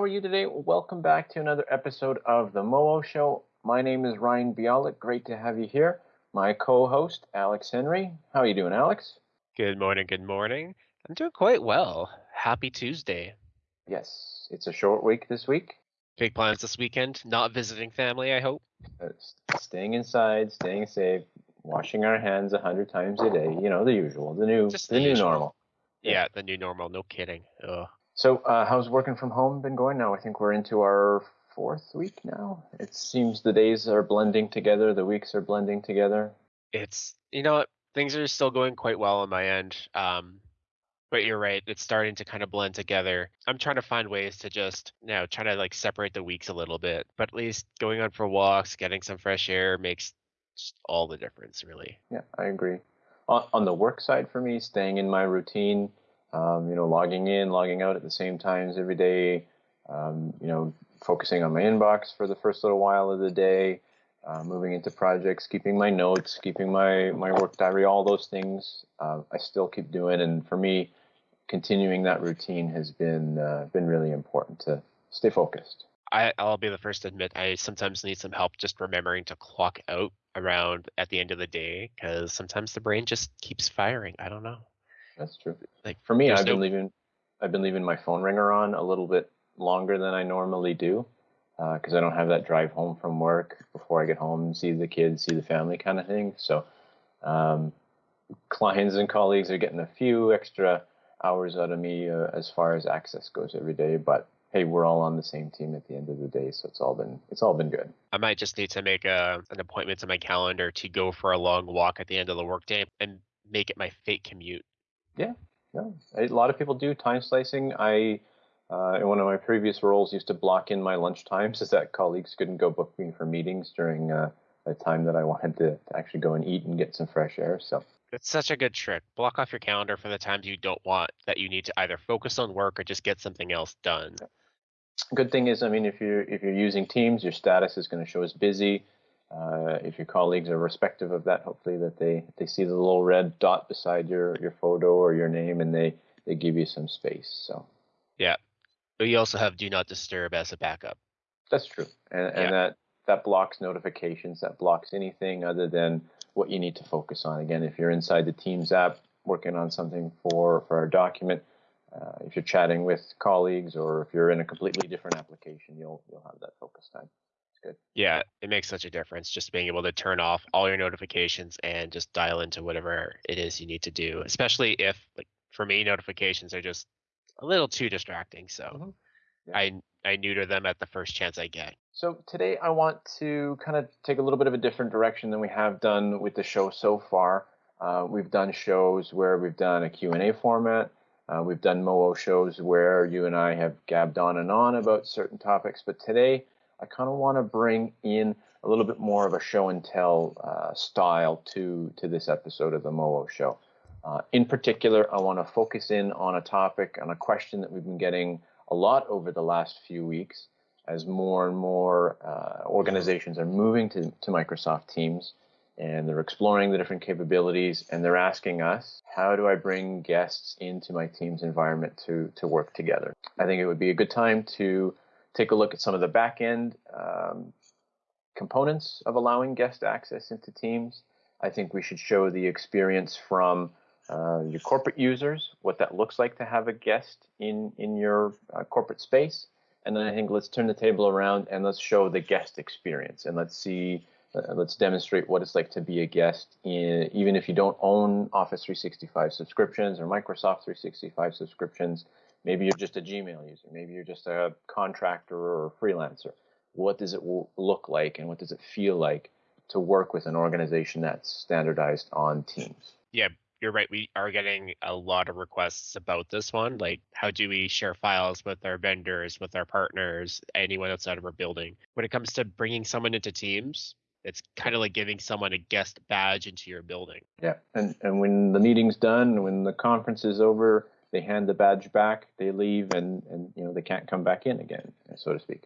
How are you today? Welcome back to another episode of the Moo Show. My name is Ryan Bialik. Great to have you here. My co-host, Alex Henry. How are you doing, Alex? Good morning, good morning. I'm doing quite well. Happy Tuesday. Yes, it's a short week this week. Big plans this weekend. Not visiting family, I hope. Uh, staying inside, staying safe, washing our hands a hundred times a day. You know the usual, the new, Just the, the new normal. Yeah, the new normal. No kidding. Ugh. So, uh, how's working from home been going now? I think we're into our fourth week now. It seems the days are blending together, the weeks are blending together. It's you know things are still going quite well on my end. Um, but you're right. It's starting to kind of blend together. I'm trying to find ways to just you know trying to like separate the weeks a little bit. But at least going on for walks, getting some fresh air makes all the difference, really. Yeah, I agree. On, on the work side for me, staying in my routine, um, you know, logging in, logging out at the same times every day, um, you know, focusing on my inbox for the first little while of the day, uh, moving into projects, keeping my notes, keeping my, my work diary, all those things uh, I still keep doing. And for me, continuing that routine has been uh, been really important to stay focused. I, I'll be the first to admit I sometimes need some help just remembering to clock out around at the end of the day because sometimes the brain just keeps firing. I don't know. That's true. Like For me, I've been leaving I've been leaving my phone ringer on a little bit longer than I normally do because I don't have that drive home from work before I get home see the kids, see the family kind of thing. So um, clients and colleagues are getting a few extra hours out of me uh, as far as access goes every day. But hey, we're all on the same team at the end of the day, so it's all been it's all been good. I might just need to make a, an appointment to my calendar to go for a long walk at the end of the workday and make it my fake commute. Yeah, no, a lot of people do time slicing. I, uh, in one of my previous roles, used to block in my lunch times so that colleagues couldn't go book me for meetings during uh, a time that I wanted to, to actually go and eat and get some fresh air. So It's such a good trick. Block off your calendar for the times you don't want that you need to either focus on work or just get something else done. good thing is, I mean, if you're if you're using Teams, your status is going to show as busy. Uh, if your colleagues are respective of that, hopefully that they they see the little red dot beside your your photo or your name and they they give you some space. So yeah, But you also have do not disturb as a backup. that's true, and and that that blocks notifications. That blocks anything other than what you need to focus on. Again, if you're inside the Teams app working on something for for a document. Uh, if you're chatting with colleagues or if you're in a completely different application, you'll you'll have that focus time. Good. Yeah, it makes such a difference just being able to turn off all your notifications and just dial into whatever it is you need to do. Especially if, like, for me, notifications are just a little too distracting. So Mhm. Yeah. I I neuter them at the first chance I get. So today I want to kind of take a little bit of a different direction than we have done with the show so far. Uh, we've done shows where we've done a Q&A format. Uh, we've done Moo shows where you and I have gabbed on and on about certain topics. But today I kind of want to bring in a little bit more of a show and tell uh, style to, to this episode of the Moo show. Uh, in particular, I want to focus in on a topic, on a question that we've been getting a lot over the last few weeks as more and more uh, organizations are moving to, to Microsoft Teams and they're exploring the different capabilities and they're asking us, how do I bring guests into my Teams environment to, to work together? I think it would be a good time to take a look at some of the back end um, components of allowing guest access into Teams. I think we should show the experience from uh, your corporate users, what that looks like to have a guest in, in your uh, corporate space. And then I think let's turn the table around and let's show the guest experience and let's see, uh, let's demonstrate what it's like to be a guest, in, even if you don't own Office 365 subscriptions or Microsoft 365 subscriptions. Maybe you're just a Gmail user. Maybe you're just a contractor or a freelancer. What does it look like and what does it feel like to work with an organization that's standardized on Teams? Yeah, you're right. We are getting a lot of requests about this one. Like, how do we share files with our vendors, with our partners, anyone outside of our building? When it comes to bringing someone into Teams, it's kind of like giving someone a guest badge into your building. Yeah, and and when the meeting's done, when the conference is over, they hand the badge back, they leave, and and you know they can't come back in again, so to speak.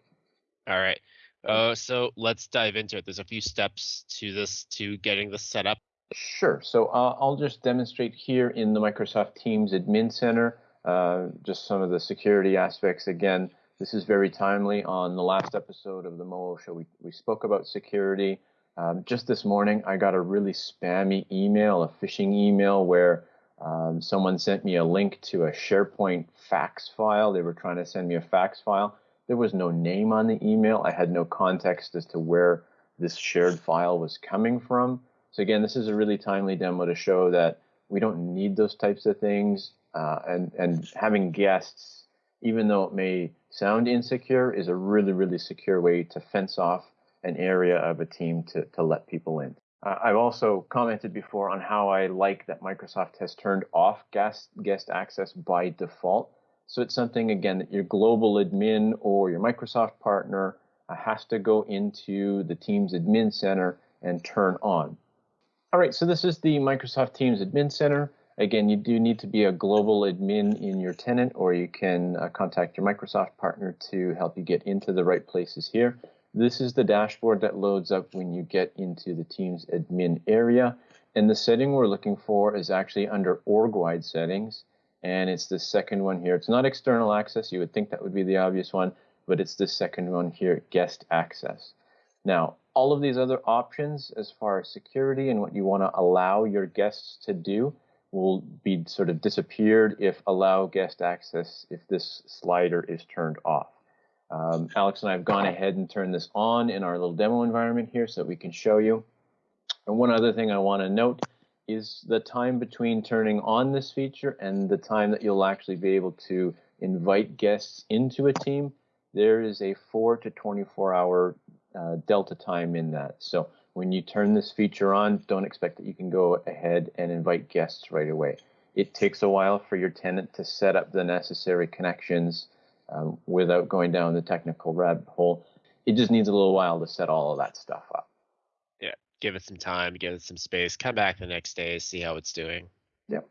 All right. Uh, so let's dive into it. There's a few steps to this to getting this set up. Sure. So uh, I'll just demonstrate here in the Microsoft Teams Admin Center uh, just some of the security aspects. Again, this is very timely. On the last episode of the Moo Show, we, we spoke about security. Um, just this morning, I got a really spammy email, a phishing email, where um, someone sent me a link to a SharePoint fax file. They were trying to send me a fax file. There was no name on the email. I had no context as to where this shared file was coming from. So again, this is a really timely demo to show that we don't need those types of things. Uh, and, and having guests, even though it may sound insecure, is a really, really secure way to fence off an area of a team to, to let people in. Uh, I've also commented before on how I like that Microsoft has turned off guest, guest access by default. So it's something, again, that your global admin or your Microsoft partner uh, has to go into the Teams Admin Center and turn on. All right, so this is the Microsoft Teams Admin Center. Again, you do need to be a global admin in your tenant, or you can uh, contact your Microsoft partner to help you get into the right places here. This is the dashboard that loads up when you get into the Teams admin area. And the setting we're looking for is actually under org-wide settings. And it's the second one here. It's not external access. You would think that would be the obvious one, but it's the second one here, guest access. Now, all of these other options as far as security and what you want to allow your guests to do will be sort of disappeared if allow guest access if this slider is turned off. Um, Alex and I have gone ahead and turned this on in our little demo environment here so that we can show you. And one other thing I want to note is the time between turning on this feature and the time that you'll actually be able to invite guests into a team. There is a 4 to 24 hour uh, delta time in that. So when you turn this feature on, don't expect that you can go ahead and invite guests right away. It takes a while for your tenant to set up the necessary connections um, without going down the technical rabbit hole. It just needs a little while to set all of that stuff up. Yeah, give it some time, give it some space, come back the next day, see how it's doing. Yep.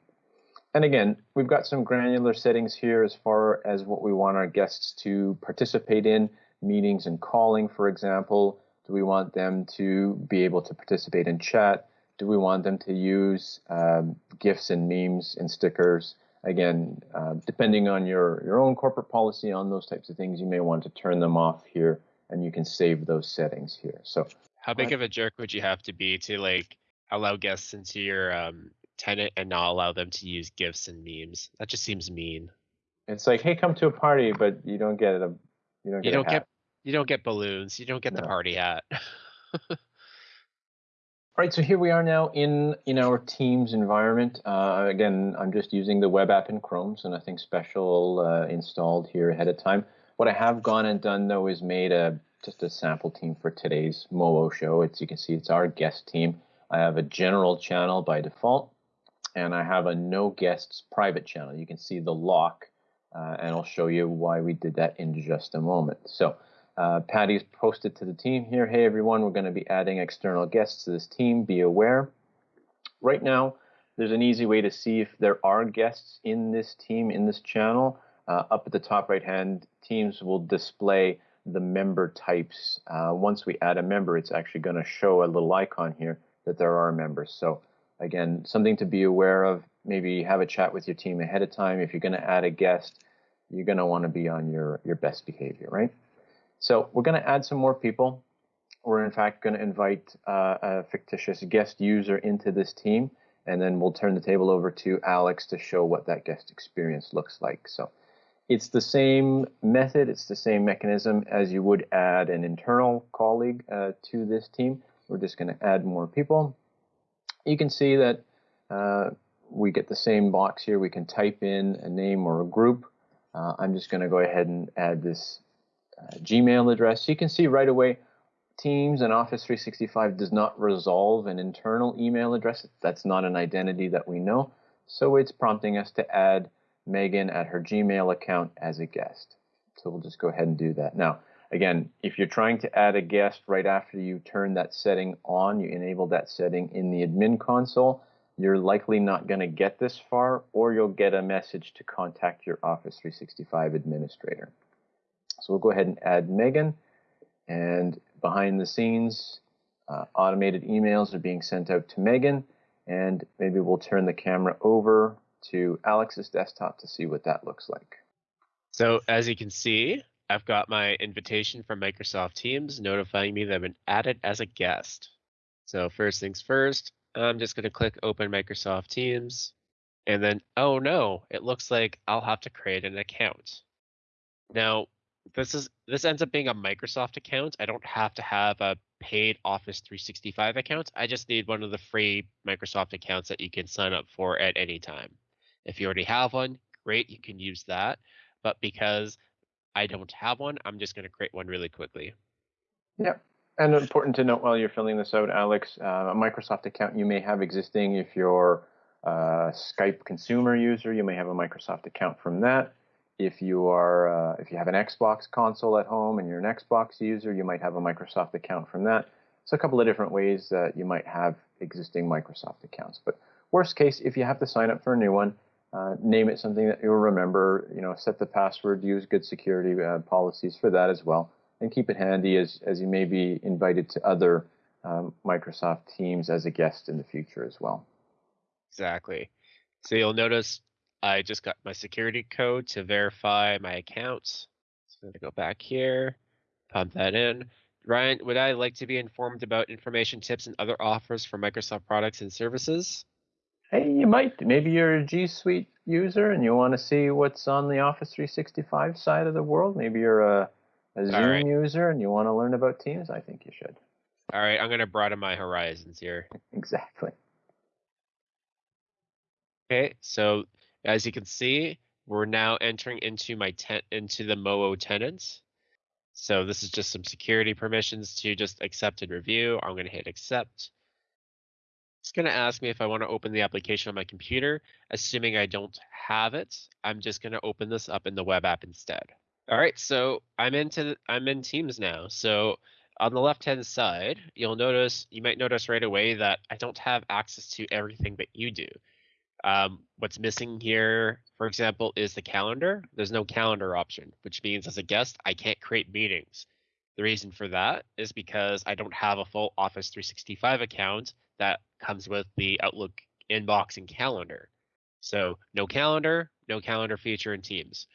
And again, we've got some granular settings here as far as what we want our guests to participate in, meetings and calling, for example. Do we want them to be able to participate in chat? Do we want them to use um, GIFs and memes and stickers? Again, uh, depending on your, your own corporate policy on those types of things, you may want to turn them off here and you can save those settings here. So how big of a jerk would you have to be to like allow guests into your um, tenant and not allow them to use gifs and memes? That just seems mean. It's like, hey, come to a party, but you don't get a you don't get you don't get you don't get balloons. You don't get no. the party hat. All right, so here we are now in, in our Teams environment. Uh, again, I'm just using the web app in Chrome, so nothing special uh, installed here ahead of time. What I have gone and done though is made a just a sample team for today's Moo show. It's you can see it's our guest team. I have a general channel by default, and I have a no guests private channel. You can see the lock, uh, and I'll show you why we did that in just a moment. So uh, Patty's posted to the team here, hey everyone, we're going to be adding external guests to this team, be aware. Right now, there's an easy way to see if there are guests in this team, in this channel. Uh, up at the top right hand, Teams will display the member types. Uh, once we add a member, it's actually going to show a little icon here that there are members. So again, something to be aware of. Maybe have a chat with your team ahead of time. If you're going to add a guest, you're going to want to be on your, your best behavior, right? So we're going to add some more people. We're in fact going to invite uh, a fictitious guest user into this team, and then we'll turn the table over to Alex to show what that guest experience looks like. So it's the same method, it's the same mechanism as you would add an internal colleague uh, to this team. We're just going to add more people. You can see that uh, we get the same box here. We can type in a name or a group. Uh, I'm just going to go ahead and add this uh, Gmail address. You can see right away Teams and Office 365 does not resolve an internal email address. That's not an identity that we know. So it's prompting us to add Megan at her Gmail account as a guest. So we'll just go ahead and do that. Now, again, if you're trying to add a guest right after you turn that setting on, you enable that setting in the admin console, you're likely not going to get this far, or you'll get a message to contact your Office 365 administrator. So we'll go ahead and add Megan. And behind the scenes, uh, automated emails are being sent out to Megan. And maybe we'll turn the camera over to Alex's desktop to see what that looks like. So as you can see, I've got my invitation from Microsoft Teams notifying me that I've been added as a guest. So first things first, I'm just going to click open Microsoft Teams. And then, oh no, it looks like I'll have to create an account. Now, this is this ends up being a Microsoft account. I don't have to have a paid Office 365 account. I just need one of the free Microsoft accounts that you can sign up for at any time. If you already have one, great, you can use that. But because I don't have one, I'm just going to create one really quickly. Yep. And important to note while you're filling this out, Alex, uh, a Microsoft account you may have existing if you're a Skype consumer user, you may have a Microsoft account from that. If you are, uh, if you have an Xbox console at home and you're an Xbox user, you might have a Microsoft account from that. So a couple of different ways that you might have existing Microsoft accounts. But worst case, if you have to sign up for a new one, uh, name it something that you'll remember. You know, set the password, use good security uh, policies for that as well, and keep it handy as as you may be invited to other um, Microsoft Teams as a guest in the future as well. Exactly. So you'll notice I just got my security code to verify my account. So I'm gonna go back here, pump that in. Ryan, would I like to be informed about information tips and other offers for Microsoft products and services? Hey, you might. Maybe you're a G Suite user and you want to see what's on the Office 365 side of the world. Maybe you're a, a Zoom right. user and you want to learn about Teams. I think you should. All right, I'm going to broaden my horizons here. exactly. Okay, so as you can see, we're now entering into my tent into the Moo tenants. So this is just some security permissions to just accept and review. I'm going to hit accept. It's going to ask me if I want to open the application on my computer. Assuming I don't have it, I'm just going to open this up in the web app instead. All right, so I'm into I'm in Teams now. So on the left hand side, you'll notice you might notice right away that I don't have access to everything that you do. Um, what's missing here, for example, is the calendar. There's no calendar option, which means as a guest, I can't create meetings. The reason for that is because I don't have a full Office 365 account that comes with the Outlook inbox and calendar. So no calendar, no calendar feature in Teams.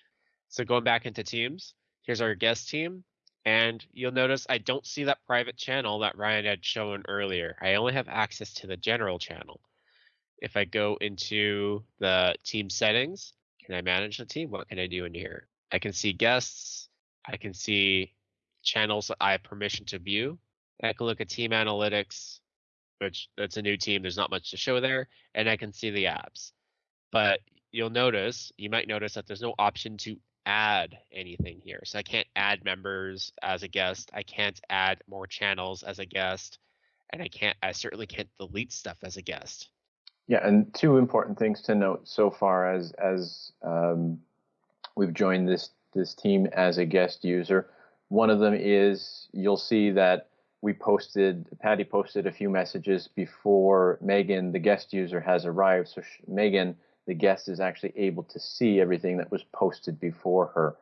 So going back into Teams, here's our guest team. And you'll notice I don't see that private channel that Ryan had shown earlier. I only have access to the general channel. If I go into the team settings, can I manage the team? What can I do in here? I can see guests. I can see channels that I have permission to view. I can look at team analytics, which that's a new team. There's not much to show there, and I can see the apps. But you'll notice, you might notice that there's no option to add anything here. So I can't add members as a guest. I can't add more channels as a guest, and I can't. I certainly can't delete stuff as a guest. Yeah, and two important things to note so far as as um, we've joined this this team as a guest user. One of them is you'll see that we posted, Patty posted a few messages before Megan, the guest user, has arrived. So she, Megan, the guest, is actually able to see everything that was posted before her.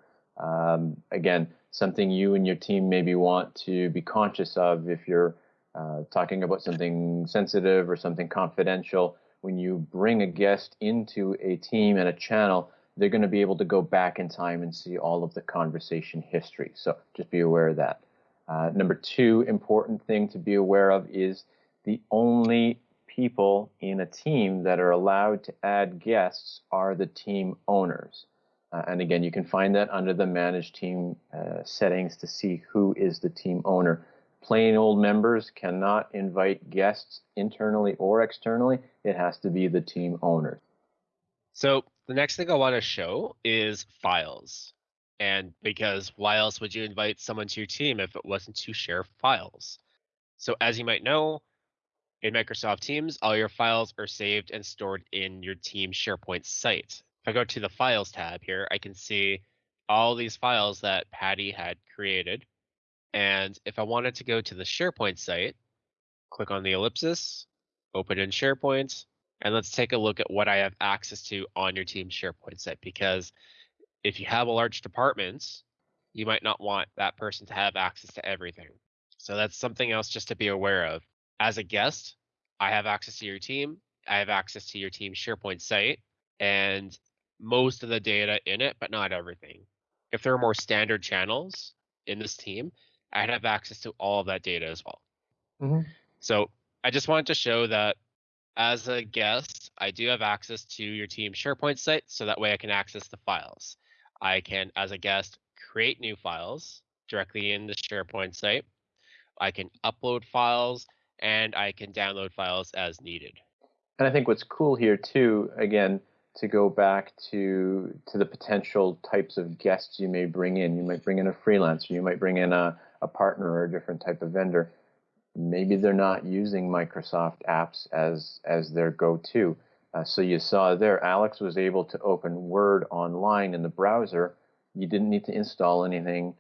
Um, again, something you and your team maybe want to be conscious of if you're uh, talking about something sensitive or something confidential. When you bring a guest into a team and a channel, they're going to be able to go back in time and see all of the conversation history. So just be aware of that. Uh, number two important thing to be aware of is the only people in a team that are allowed to add guests are the team owners. Uh, and again, you can find that under the manage team uh, settings to see who is the team owner. Plain old members cannot invite guests internally or externally. It has to be the team owners. So the next thing I want to show is files. And because why else would you invite someone to your team if it wasn't to share files? So, as you might know, in Microsoft Teams, all your files are saved and stored in your team SharePoint site. If I go to the Files tab here, I can see all these files that Patty had created. And if I wanted to go to the SharePoint site, click on the ellipsis, open in SharePoint, and let's take a look at what I have access to on your team SharePoint site because if you have a large department, you might not want that person to have access to everything. So that's something else just to be aware of. As a guest, I have access to your team. I have access to your team SharePoint site and most of the data in it, but not everything. if there are more standard channels in this team, I'd have access to all of that data as well. Mhm. So I just wanted to show that as a guest, I do have access to your team SharePoint site, so that way I can access the files. I can, as a guest, create new files directly in the SharePoint site. I can upload files and I can download files as needed. And I think what's cool here too, again, to go back to to the potential types of guests you may bring in. You might bring in a freelancer, you might bring in a, a partner or a different type of vendor. Maybe they're not using Microsoft apps as as their go-to. Uh, so you saw there, Alex was able to open Word online in the browser. You didn't need to install anything.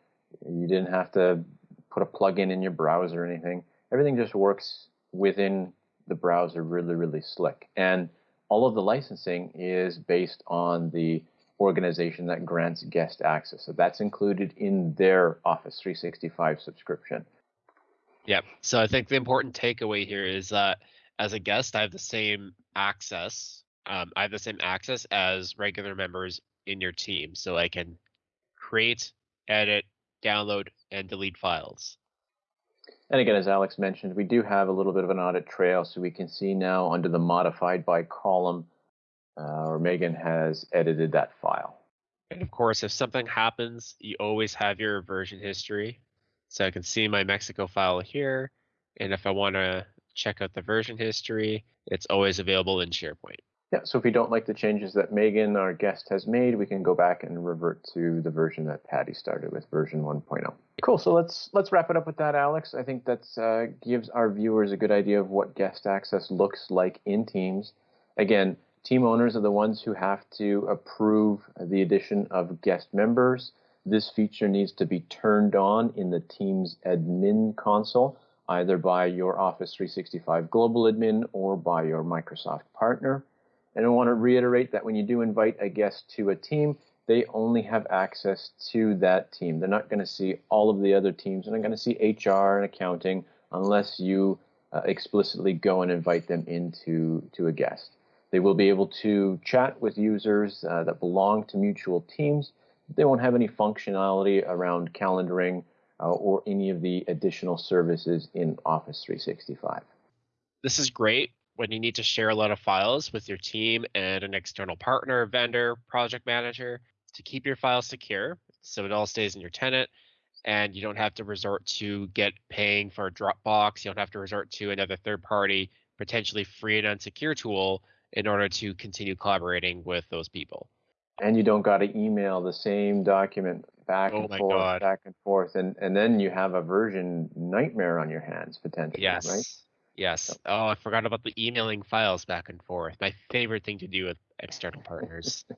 You didn't have to put a plugin in in your browser or anything. Everything just works within the browser really, really slick. And all of the licensing is based on the organization that grants guest access. So that's included in their Office 365 subscription. Yeah. So I think the important takeaway here is that as a guest, I have the same access. Um, I have the same access as regular members in your team. So I can create, edit, download, and delete files. And again, as Alex mentioned, we do have a little bit of an audit trail, so we can see now under the modified by column, uh, or Megan has edited that file. And of course, if something happens, you always have your version history. So I can see my Mexico file here. And if I want to check out the version history, it's always available in SharePoint. Yeah, so if we don't like the changes that Megan, our guest, has made, we can go back and revert to the version that Patty started with, version 1.0. Cool. So let's let's wrap it up with that, Alex. I think that uh, gives our viewers a good idea of what guest access looks like in Teams. Again, team owners are the ones who have to approve the addition of guest members. This feature needs to be turned on in the Teams admin console, either by your Office 365 Global Admin or by your Microsoft partner. And I want to reiterate that when you do invite a guest to a team, they only have access to that team. They're not going to see all of the other teams. And they're not going to see HR and accounting unless you uh, explicitly go and invite them into to a guest. They will be able to chat with users uh, that belong to mutual teams. They won't have any functionality around calendaring uh, or any of the additional services in Office 365. This is great when you need to share a lot of files with your team and an external partner, vendor, project manager to keep your files secure so it all stays in your tenant and you don't have to resort to get paying for a Dropbox. You don't have to resort to another third party, potentially free and unsecure tool in order to continue collaborating with those people. And you don't got to email the same document back Oh and forth, God. back and forth, and and then you have a version nightmare on your hands potentially, Yes. right? Yes. Oh, I forgot about the emailing files back and forth. My favorite thing to do with external partners.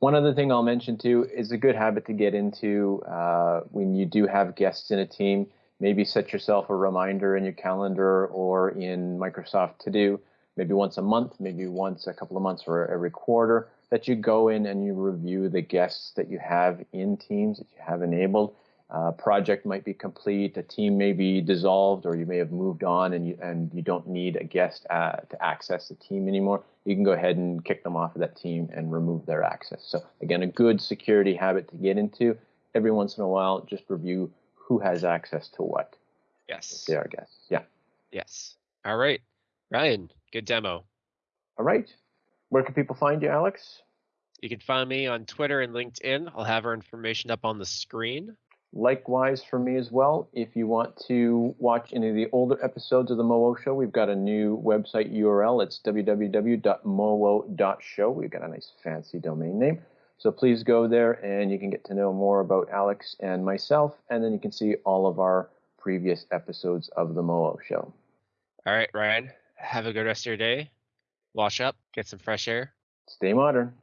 One other thing I'll mention too is a good habit to get into uh, when you do have guests in a team. Maybe set yourself a reminder in your calendar or in Microsoft To Do, maybe once a month, maybe once a couple of months or every quarter, that you go in and you review the guests that you have in Teams that you have enabled. Uh, project might be complete, a team may be dissolved, or you may have moved on and you and you don't need a guest uh, to access the team anymore. You can go ahead and kick them off of that team and remove their access. So again, a good security habit to get into. Every once in a while, just review who has access to what. Yes. They are guests. Yeah. Yes. All right. Ryan, good demo. All right. Where can people find you, Alex? You can find me on Twitter and LinkedIn. I'll have our information up on the screen. Likewise for me as well. If you want to watch any of the older episodes of the Moo Show, we've got a new website URL. It's www.moo.show. We've got a nice fancy domain name. So please go there and you can get to know more about Alex and myself, and then you can see all of our previous episodes of the Moo Show. All right, Ryan. Have a good rest of your day. Wash up, get some fresh air. Stay modern.